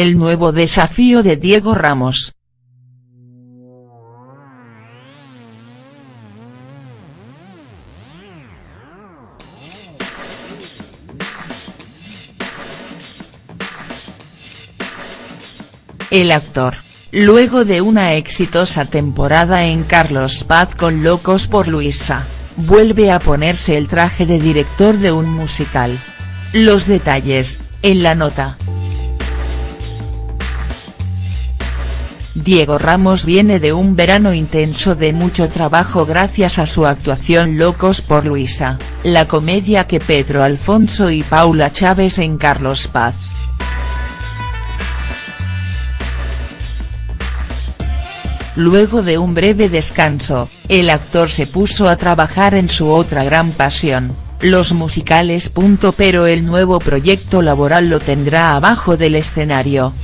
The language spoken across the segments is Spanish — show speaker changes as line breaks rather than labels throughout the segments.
El nuevo desafío de Diego Ramos. El actor, luego de una exitosa temporada en Carlos Paz con Locos por Luisa, vuelve a ponerse el traje de director de un musical. Los detalles, en la nota. Diego Ramos viene de un verano intenso de mucho trabajo gracias a su actuación Locos por Luisa, la comedia que Pedro Alfonso y Paula Chávez en Carlos Paz. Luego de un breve descanso, el actor se puso a trabajar en su otra gran pasión, los musicales. Pero el nuevo proyecto laboral lo tendrá abajo del escenario.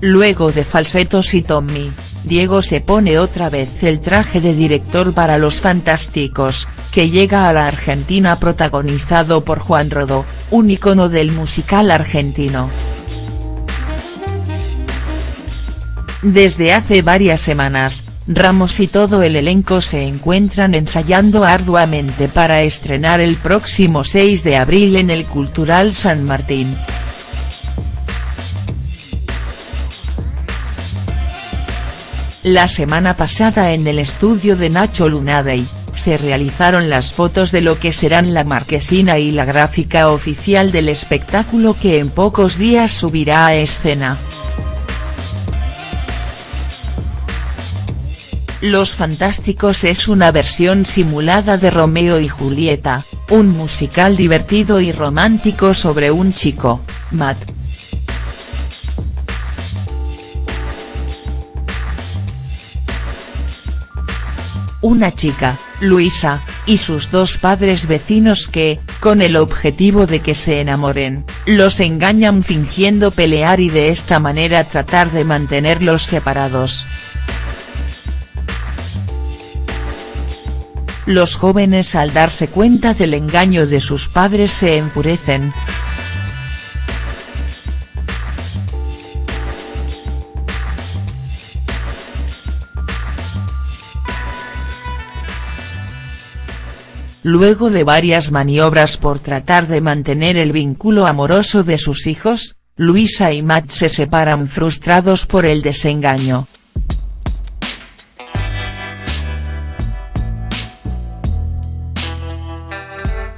Luego de Falsetos y Tommy, Diego se pone otra vez el traje de director para Los Fantásticos, que llega a la Argentina protagonizado por Juan Rodó, un icono del musical argentino. Desde hace varias semanas, Ramos y todo el elenco se encuentran ensayando arduamente para estrenar el próximo 6 de abril en el Cultural San Martín. La semana pasada en el estudio de Nacho Lunadey, se realizaron las fotos de lo que serán la marquesina y la gráfica oficial del espectáculo que en pocos días subirá a escena. Los Fantásticos es una versión simulada de Romeo y Julieta, un musical divertido y romántico sobre un chico, Matt. Una chica, Luisa, y sus dos padres vecinos que, con el objetivo de que se enamoren, los engañan fingiendo pelear y de esta manera tratar de mantenerlos separados. Los jóvenes al darse cuenta del engaño de sus padres se enfurecen. Luego de varias maniobras por tratar de mantener el vínculo amoroso de sus hijos, Luisa y Matt se separan frustrados por el desengaño.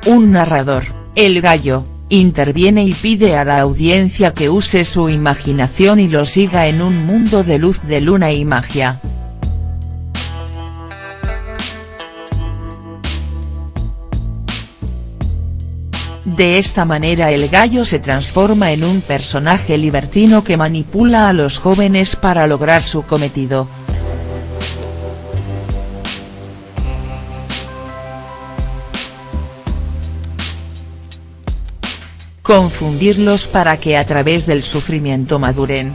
Un narrador, el gallo, interviene y pide a la audiencia que use su imaginación y lo siga en un mundo de luz de luna y magia. De esta manera el gallo se transforma en un personaje libertino que manipula a los jóvenes para lograr su cometido. confundirlos para que a través del sufrimiento maduren.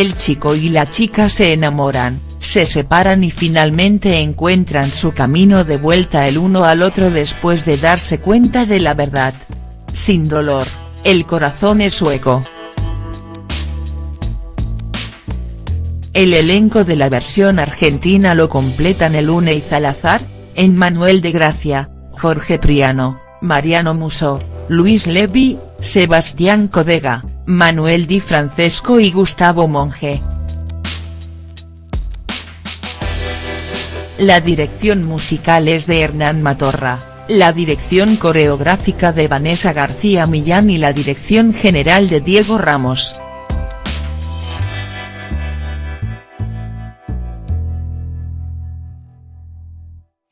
El chico y la chica se enamoran, se separan y finalmente encuentran su camino de vuelta el uno al otro después de darse cuenta de la verdad. Sin dolor, el corazón es hueco. El elenco de la versión argentina lo completan y Salazar, Manuel de Gracia, Jorge Priano, Mariano Musso, Luis Levi, Sebastián Codega, Manuel Di Francesco y Gustavo Monge. La dirección musical es de Hernán Matorra, la dirección coreográfica de Vanessa García Millán y la dirección general de Diego Ramos.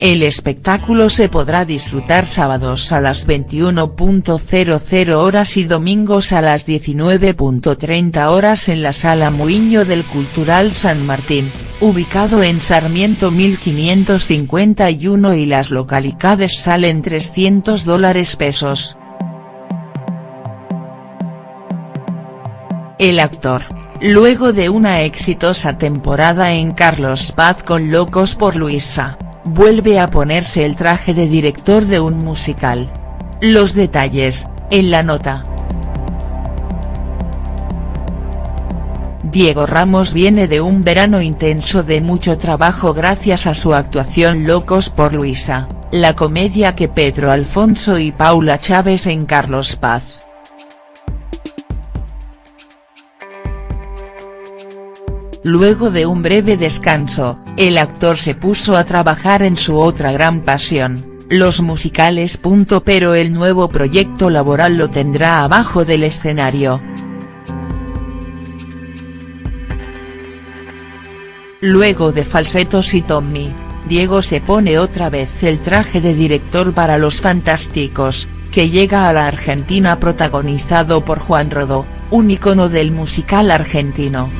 El espectáculo se podrá disfrutar sábados a las 21.00 horas y domingos a las 19.30 horas en la Sala Muiño del Cultural San Martín, ubicado en Sarmiento 1551 y las localidades salen 300 dólares pesos. el actor, luego de una exitosa temporada en Carlos Paz con Locos por Luisa, vuelve a ponerse el traje de director de un musical. Los detalles, en la nota. Diego Ramos viene de un verano intenso de mucho trabajo gracias a su actuación Locos por Luisa, la comedia que Pedro Alfonso y Paula Chávez en Carlos Paz. Luego de un breve descanso, el actor se puso a trabajar en su otra gran pasión, los musicales. Pero el nuevo proyecto laboral lo tendrá abajo del escenario. Luego de Falsetos y Tommy, Diego se pone otra vez el traje de director para Los Fantásticos, que llega a la Argentina protagonizado por Juan Rodó, un icono del musical argentino.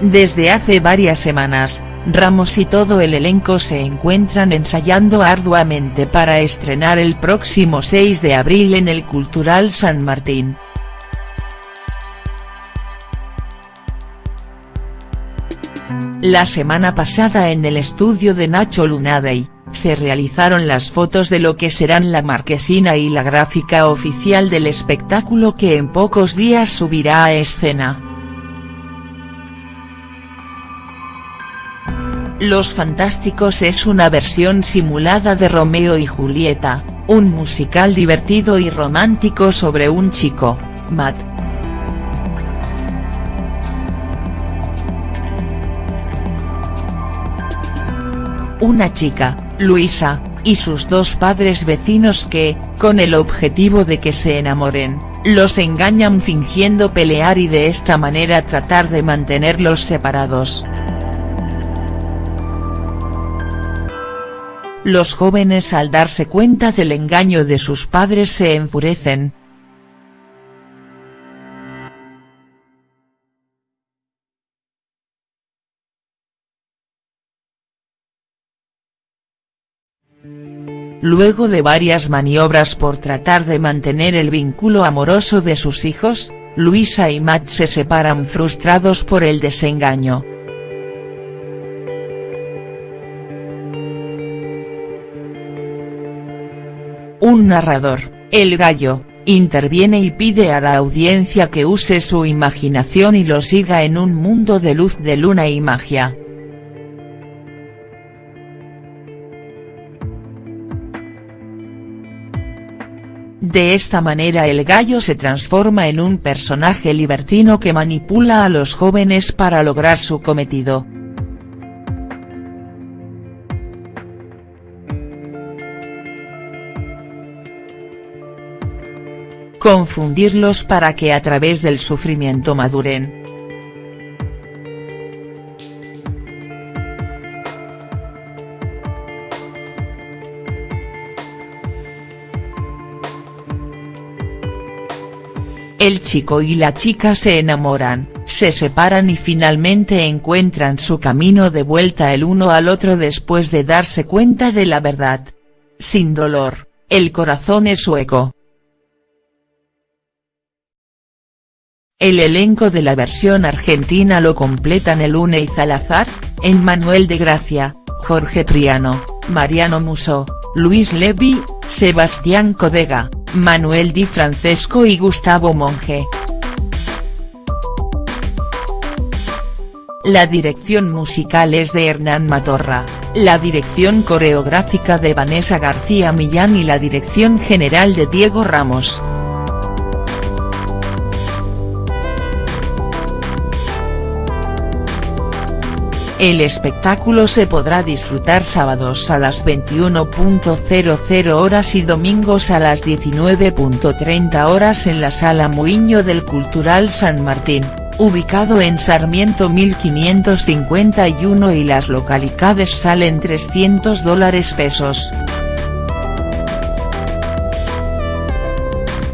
Desde hace varias semanas, Ramos y todo el elenco se encuentran ensayando arduamente para estrenar el próximo 6 de abril en el Cultural San Martín. La semana pasada en el estudio de Nacho Lunadey, se realizaron las fotos de lo que serán la marquesina y la gráfica oficial del espectáculo que en pocos días subirá a escena. Los Fantásticos es una versión simulada de Romeo y Julieta, un musical divertido y romántico sobre un chico, Matt. Una chica, Luisa, y sus dos padres vecinos que, con el objetivo de que se enamoren, los engañan fingiendo pelear y de esta manera tratar de mantenerlos separados. Los jóvenes al darse cuenta del engaño de sus padres se enfurecen. Luego de varias maniobras por tratar de mantener el vínculo amoroso de sus hijos, Luisa y Matt se separan frustrados por el desengaño. Un narrador, el gallo, interviene y pide a la audiencia que use su imaginación y lo siga en un mundo de luz de luna y magia. De esta manera el gallo se transforma en un personaje libertino que manipula a los jóvenes para lograr su cometido. Confundirlos para que a través del sufrimiento maduren. El chico y la chica se enamoran, se separan y finalmente encuentran su camino de vuelta el uno al otro después de darse cuenta de la verdad. Sin dolor, el corazón es hueco. El elenco de la versión argentina lo completan y Salazar, Manuel de Gracia, Jorge Priano, Mariano Muso, Luis Levi, Sebastián Codega, Manuel Di Francesco y Gustavo Monge. La dirección musical es de Hernán Matorra, la dirección coreográfica de Vanessa García Millán y la dirección general de Diego Ramos. El espectáculo se podrá disfrutar sábados a las 21.00 horas y domingos a las 19.30 horas en la Sala Muiño del Cultural San Martín, ubicado en Sarmiento 1551 y las localidades salen 300 dólares pesos.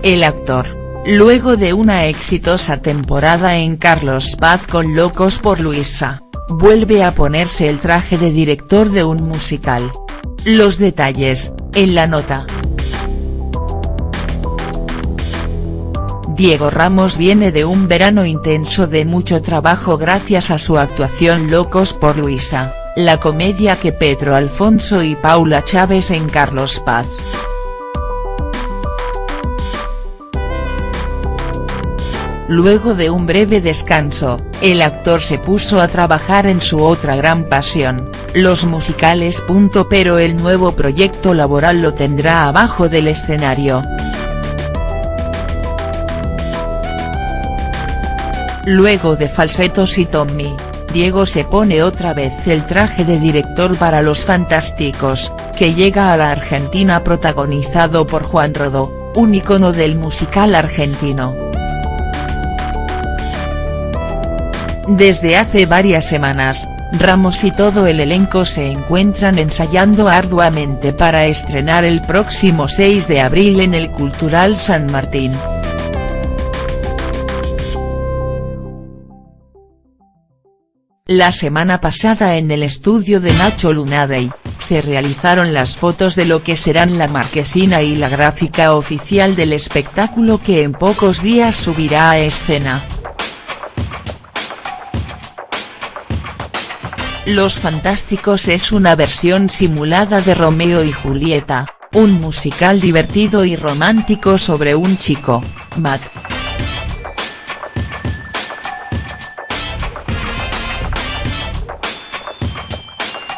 El actor, luego de una exitosa temporada en Carlos Paz con Locos por Luisa vuelve a ponerse el traje de director de un musical. Los detalles, en la nota. Diego Ramos viene de un verano intenso de mucho trabajo gracias a su actuación Locos por Luisa, la comedia que Pedro Alfonso y Paula Chávez en Carlos Paz. Luego de un breve descanso, el actor se puso a trabajar en su otra gran pasión, los musicales. Pero el nuevo proyecto laboral lo tendrá abajo del escenario. Luego de Falsetos y Tommy, Diego se pone otra vez el traje de director para Los Fantásticos, que llega a la Argentina protagonizado por Juan Rodó, un icono del musical argentino. Desde hace varias semanas, Ramos y todo el elenco se encuentran ensayando arduamente para estrenar el próximo 6 de abril en el Cultural San Martín. La semana pasada en el estudio de Nacho Lunadey, se realizaron las fotos de lo que serán la marquesina y la gráfica oficial del espectáculo que en pocos días subirá a escena. Los Fantásticos es una versión simulada de Romeo y Julieta, un musical divertido y romántico sobre un chico, Matt,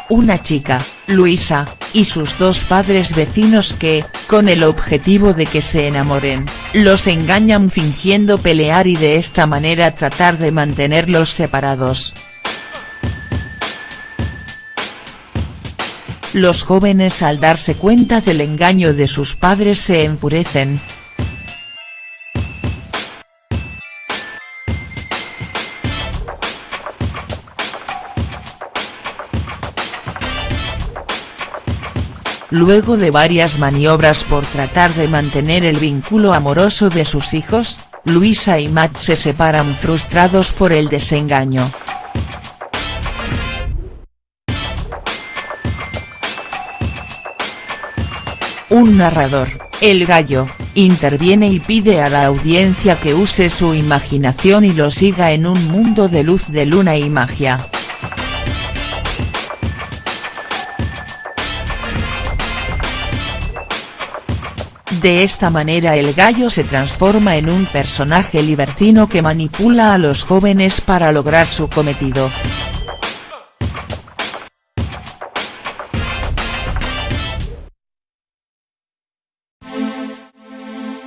una chica, Luisa, y sus dos padres vecinos que, con el objetivo de que se enamoren, los engañan fingiendo pelear y de esta manera tratar de mantenerlos separados. Los jóvenes al darse cuenta del engaño de sus padres se enfurecen, Luego de varias maniobras por tratar de mantener el vínculo amoroso de sus hijos, Luisa y Matt se separan frustrados por el desengaño. Un narrador, el gallo, interviene y pide a la audiencia que use su imaginación y lo siga en un mundo de luz de luna y magia. De esta manera el gallo se transforma en un personaje libertino que manipula a los jóvenes para lograr su cometido.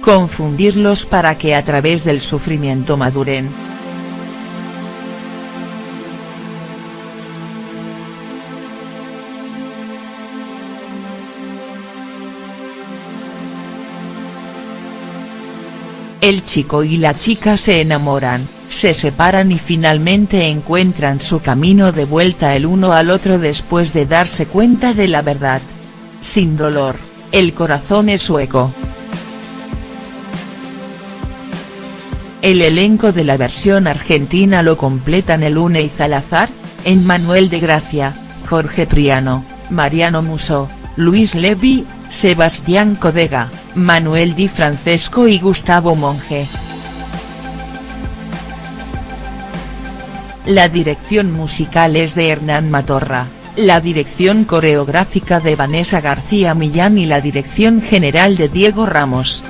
Confundirlos para que a través del sufrimiento maduren. El chico y la chica se enamoran, se separan y finalmente encuentran su camino de vuelta el uno al otro después de darse cuenta de la verdad. Sin dolor, el corazón es hueco. El elenco de la versión argentina lo completan el y Salazar, Manuel de Gracia, Jorge Priano, Mariano Musso, Luis Levy, Sebastián Codega, Manuel Di Francesco y Gustavo Monge. La dirección musical es de Hernán Matorra, la dirección coreográfica de Vanessa García Millán y la dirección general de Diego Ramos.